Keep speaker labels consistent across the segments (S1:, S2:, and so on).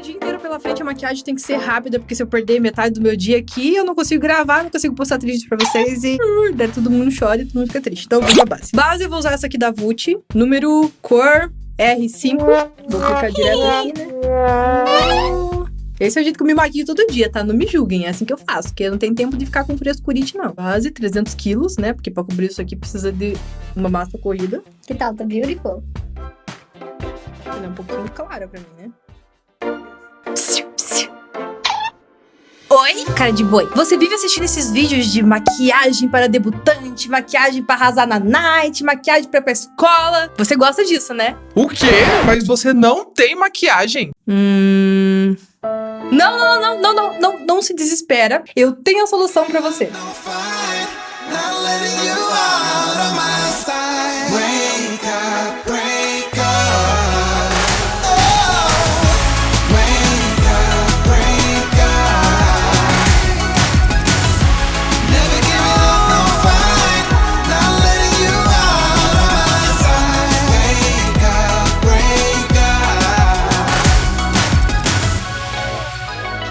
S1: um dia inteiro pela frente, a maquiagem tem que ser rápida, porque se eu perder metade do meu dia aqui, eu não consigo gravar, não consigo postar triste pra vocês e uh, daí todo mundo chora e todo mundo fica triste. Então, vamos pra base. Base, eu vou usar essa aqui da Vult, número cor R5. Vou clicar direto aqui, né? Esse é o jeito que eu me maquio todo dia, tá? Não me julguem, é assim que eu faço, porque eu não tenho tempo de ficar com frescurite, não. Base, 300 quilos, né? Porque pra cobrir isso aqui precisa de uma massa corrida.
S2: Que tal? Tá beautiful.
S1: Ela é um pouquinho clara pra mim, né?
S3: Oi, cara de boi. Você vive assistindo esses vídeos de maquiagem para debutante, maquiagem para arrasar na night, maquiagem para ir pra escola. Você gosta disso, né?
S4: O quê? Mas você não tem maquiagem?
S1: Hum. Não, não, não, não, não, não, não se desespera. Eu tenho a solução pra você.
S5: Not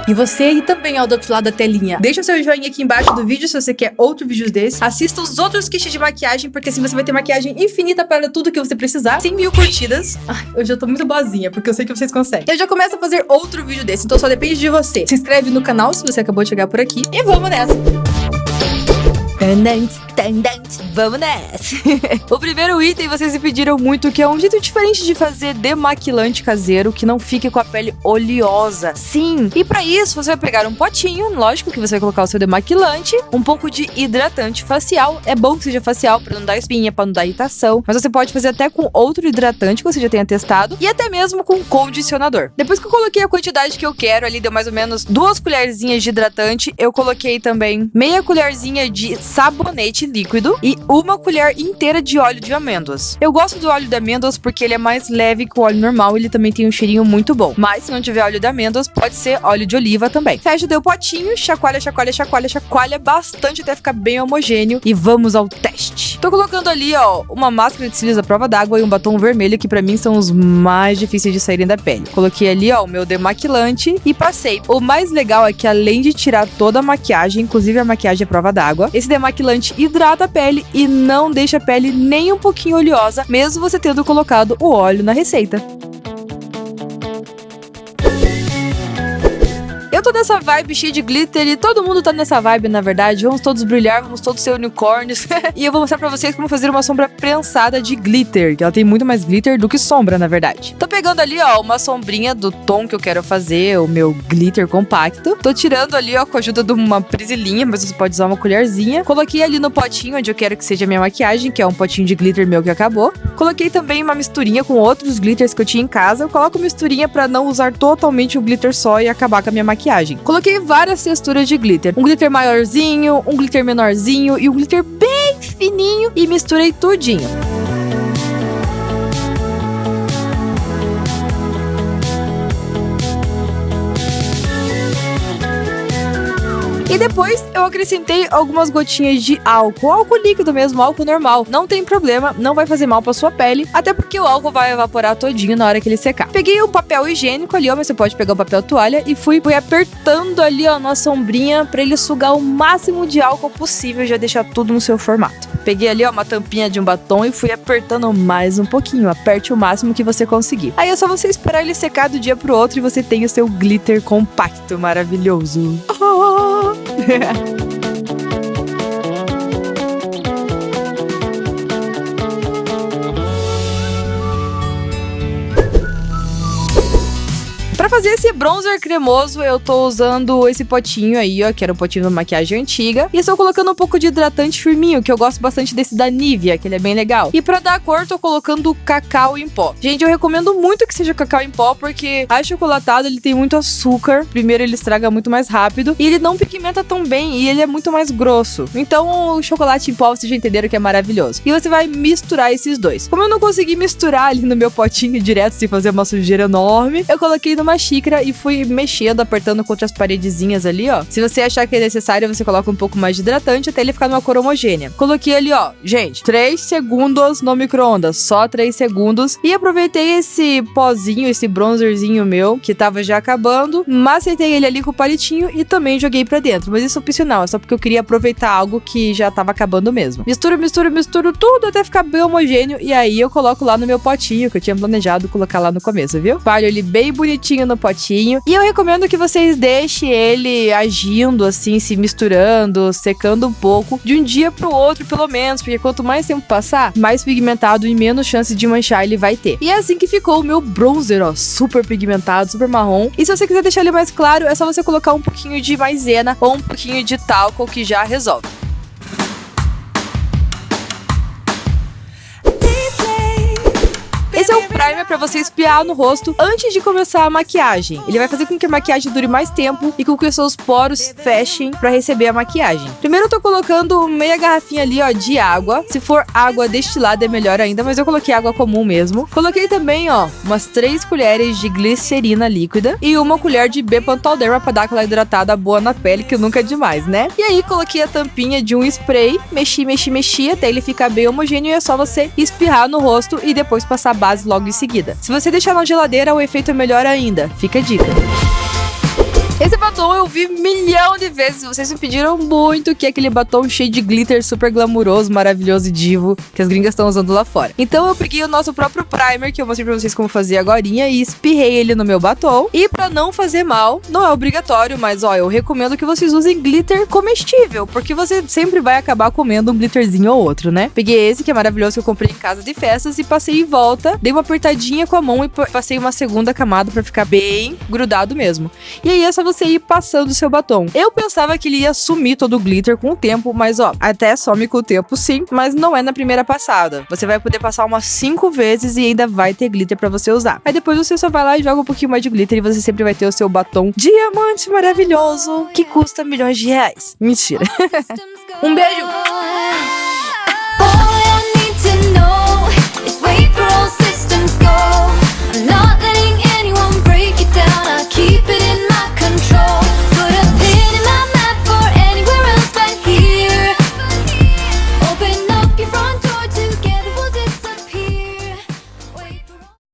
S1: E você aí também, ó, do outro lado da telinha. Deixa o seu joinha aqui embaixo do vídeo se você quer outro vídeo desse. Assista os outros kits de maquiagem, porque assim você vai ter maquiagem infinita para tudo que você precisar. 100 mil curtidas. Ai, eu já tô muito boazinha, porque eu sei que vocês conseguem. Eu já começo a fazer outro vídeo desse, então só depende de você. Se inscreve no canal se você acabou de chegar por aqui. E vamos nessa!
S3: Tendente, tendente, vamos nessa. o primeiro item vocês me pediram muito, que é um jeito diferente de fazer demaquilante caseiro que não fique com a pele oleosa. Sim, e pra isso você vai pegar um potinho, lógico que você vai colocar o seu demaquilante, um pouco de hidratante facial. É bom que seja facial pra não dar espinha, pra não dar irritação, mas você pode fazer até com outro hidratante que você já tenha testado e até mesmo com condicionador. Depois que eu coloquei a quantidade que eu quero, ali deu mais ou menos duas colherzinhas de hidratante, eu coloquei também meia colherzinha de sabonete líquido e uma colher inteira de óleo de amêndoas. Eu gosto do óleo de amêndoas porque ele é mais leve que o óleo normal, ele também tem um cheirinho muito bom. Mas se não tiver óleo de amêndoas, pode ser óleo de oliva também. Fecha o potinho, chacoalha, chacoalha, chacoalha, chacoalha bastante até ficar bem homogêneo e vamos ao teste. Tô colocando ali, ó, uma máscara de cílios à prova d'água e um batom vermelho que pra mim são os mais difíceis de saírem da pele. Coloquei ali, ó, o meu demaquilante e passei. O mais legal é que além de tirar toda a maquiagem, inclusive a maquiagem à prova d'água, esse demaquilante hidrata a pele e não deixa a pele nem um pouquinho oleosa, mesmo você tendo colocado o óleo na receita. Eu tô nessa vibe cheia de glitter e todo mundo tá nessa vibe, na verdade. Vamos todos brilhar, vamos todos ser unicórnios. e eu vou mostrar pra vocês como fazer uma sombra prensada de glitter, que ela tem muito mais glitter do que sombra, na verdade. Tô pegando ali, ó, uma sombrinha do tom que eu quero fazer, o meu glitter compacto. Tô tirando ali, ó, com a ajuda de uma prisilinha, mas você pode usar uma colherzinha. Coloquei ali no potinho onde eu quero que seja a minha maquiagem, que é um potinho de glitter meu que acabou. Coloquei também uma misturinha com outros glitters que eu tinha em casa. Eu coloco misturinha pra não usar totalmente o glitter só e acabar com a minha maquiagem. Coloquei várias texturas de glitter. Um glitter maiorzinho, um glitter menorzinho e um glitter bem fininho e misturei tudinho. E depois eu acrescentei algumas gotinhas de álcool, álcool líquido mesmo, álcool normal. Não tem problema, não vai fazer mal pra sua pele, até porque o álcool vai evaporar todinho na hora que ele secar. Peguei o papel higiênico ali, ó, mas você pode pegar o papel toalha e fui, fui apertando ali, ó, na sombrinha pra ele sugar o máximo de álcool possível e já deixar tudo no seu formato. Peguei ali, ó, uma tampinha de um batom e fui apertando mais um pouquinho. Aperte o máximo que você conseguir. Aí é só você esperar ele secar do dia pro outro e você tem o seu glitter compacto maravilhoso. Ah! Pra fazer esse bronzer cremoso, eu tô usando esse potinho aí, ó, que era um potinho de maquiagem antiga. E estou colocando um pouco de hidratante firminho, que eu gosto bastante desse da Nivea, que ele é bem legal. E pra dar cor, tô colocando cacau em pó. Gente, eu recomendo muito que seja cacau em pó, porque achocolatado, ele tem muito açúcar. Primeiro, ele estraga muito mais rápido. E ele não pigmenta tão bem, e ele é muito mais grosso. Então, o chocolate em pó, vocês já entenderam que é maravilhoso. E você vai misturar esses dois. Como eu não consegui misturar ali no meu potinho direto, sem fazer uma sujeira enorme, eu coloquei numa xícara e fui mexendo, apertando contra as paredezinhas ali, ó. Se você achar que é necessário, você coloca um pouco mais de hidratante até ele ficar numa cor homogênea. Coloquei ali, ó, gente, 3 segundos no micro-ondas, só 3 segundos. E aproveitei esse pozinho, esse bronzerzinho meu, que tava já acabando, macetei ele ali com o palitinho e também joguei pra dentro. Mas isso é opcional, é só porque eu queria aproveitar algo que já tava acabando mesmo. Misturo, misturo, misturo tudo até ficar bem homogêneo e aí eu coloco lá no meu potinho, que eu tinha planejado colocar lá no começo, viu? Palho ele bem bonitinho no potinho. E eu recomendo que vocês deixem ele agindo assim, se misturando, secando um pouco, de um dia pro outro, pelo menos, porque quanto mais tempo passar, mais pigmentado e menos chance de manchar ele vai ter. E é assim que ficou o meu bronzer, ó, super pigmentado, super marrom. E se você quiser deixar ele mais claro, é só você colocar um pouquinho de maisena ou um pouquinho de talco que já resolve. Esse é o primer pra você espiar no rosto antes de começar a maquiagem. Ele vai fazer com que a maquiagem dure mais tempo e com que os seus poros fechem pra receber a maquiagem. Primeiro eu tô colocando meia garrafinha ali, ó, de água. Se for água destilada é melhor ainda, mas eu coloquei água comum mesmo. Coloquei também, ó, umas 3 colheres de glicerina líquida e uma colher de Bepantolderma pra dar aquela hidratada boa na pele, que nunca é demais, né? E aí coloquei a tampinha de um spray, mexi, mexi, mexi até ele ficar bem homogêneo e é só você espirrar no rosto e depois passar base logo em seguida. Se você deixar na geladeira, o efeito é melhor ainda. Fica a dica. Batom eu vi milhão de vezes. Vocês me pediram muito que é aquele batom cheio de glitter, super glamuroso, maravilhoso e divo que as gringas estão usando lá fora. Então eu peguei o nosso próprio primer, que eu mostrei pra vocês como fazer agora, e espirrei ele no meu batom. E pra não fazer mal, não é obrigatório, mas ó, eu recomendo que vocês usem glitter comestível, porque você sempre vai acabar comendo um glitterzinho ou outro, né? Peguei esse que é maravilhoso que eu comprei em casa de festas e passei em volta, dei uma apertadinha com a mão e passei uma segunda camada pra ficar bem grudado mesmo. E aí é só você ir passando seu batom. Eu pensava que ele ia sumir todo o glitter com o tempo, mas ó, até some com o tempo sim, mas não é na primeira passada. Você vai poder passar umas 5 vezes e ainda vai ter glitter pra você usar. Aí depois você só vai lá e joga um pouquinho mais de glitter e você sempre vai ter o seu batom diamante maravilhoso que custa milhões de reais. Mentira. um beijo!